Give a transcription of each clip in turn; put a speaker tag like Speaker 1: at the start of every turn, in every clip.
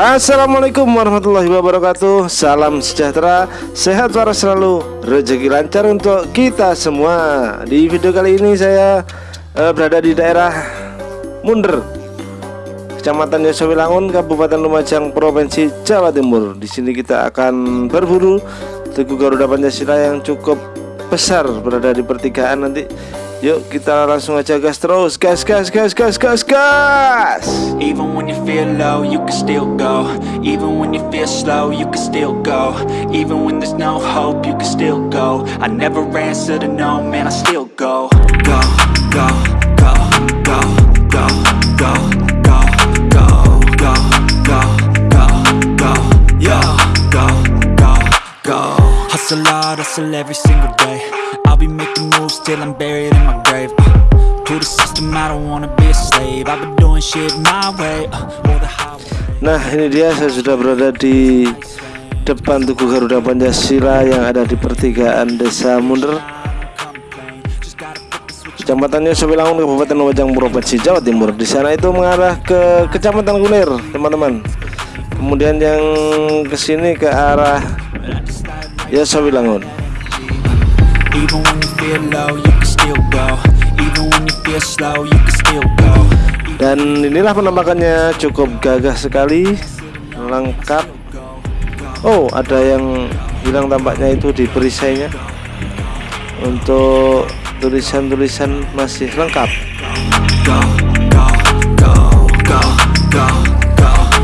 Speaker 1: Assalamualaikum warahmatullahi wabarakatuh. Salam sejahtera. Sehat waras selalu. Rezeki lancar untuk kita semua. Di video kali ini saya uh, Berada di daerah Munder Kecamatan Yosowilangun Kabupaten Lumajang Provinsi Jawa Timur. Di sini kita akan berburu Tugu Garuda Pancasila yang cukup besar Berada di pertigaan nanti. Yuk kita langsung aja gas terus. Gas gas gas gas gas gas.
Speaker 2: Even when you feel low you can still go. Even when you feel slow you can still go. Even when there's no hope you can still go. I never answer to no man I still go Hustle hard, hustle every single day. Be making moves till I'm buried in my grave. Uh, To the system I don't wanna be a slave. I've been doing shit my way uh, the
Speaker 1: Nah ini dia saya sudah berada di depan Tugu Garuda Pancasila yang ada di pertigaan Desa Munder Kecamatannya Sobilangun Kabupaten Lumajang Provinsi Jawa Timur. Di sana itu mengarah ke Kecamatan Kunir teman-teman. Kemudian yang ke sini ke arah ya Sobilangun
Speaker 2: Even when you feel low, you can still go. Even when you feel slow, you can still go.
Speaker 1: Dan inilah penampakannya. Cukup gagah sekali. Lengkap. Oh ada yang hilang tampaknya itu di perisainya. Untuk tulisan-tulisan masih lengkap.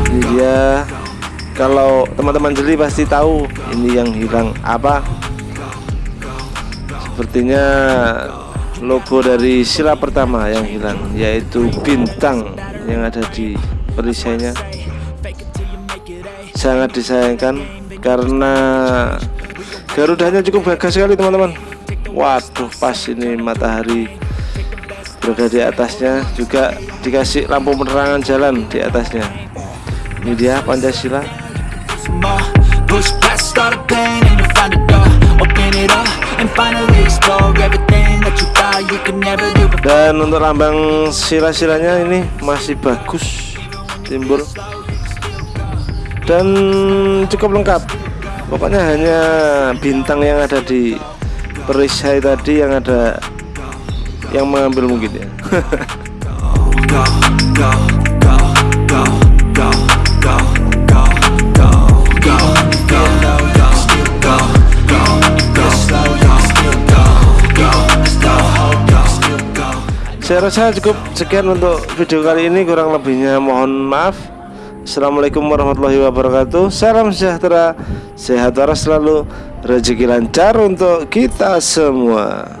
Speaker 1: Ini dia Kalau teman-teman jeli pasti tahu ini yang hilang apa. Sepertinya logo dari sila pertama yang hilang yaitu bintang yang ada di perisainya sangat disayangkan karena garudanya cukup gagah sekali teman-teman. Waduh pas ini matahari berada di atasnya juga dikasih lampu penerangan jalan di atasnya. Ini dia Pancasila
Speaker 2: some more Push past start a pain and you'll find a door. Open it up and finally explore Everything that you thought you could never do before.
Speaker 1: Dan untuk lambang sila-silanya ini masih bagus Timbul. Dan cukup lengkap. Pokoknya hanya bintang yang ada di perisai tadi yang ada yang mengambil mungkin ya. saya rasa cukup sekian untuk video kali ini kurang lebihnya mohon maaf. Assalamualaikum warahmatullahi wabarakatuh. Salam sejahtera Sehat waras selalu. Rezeki lancar untuk kita semua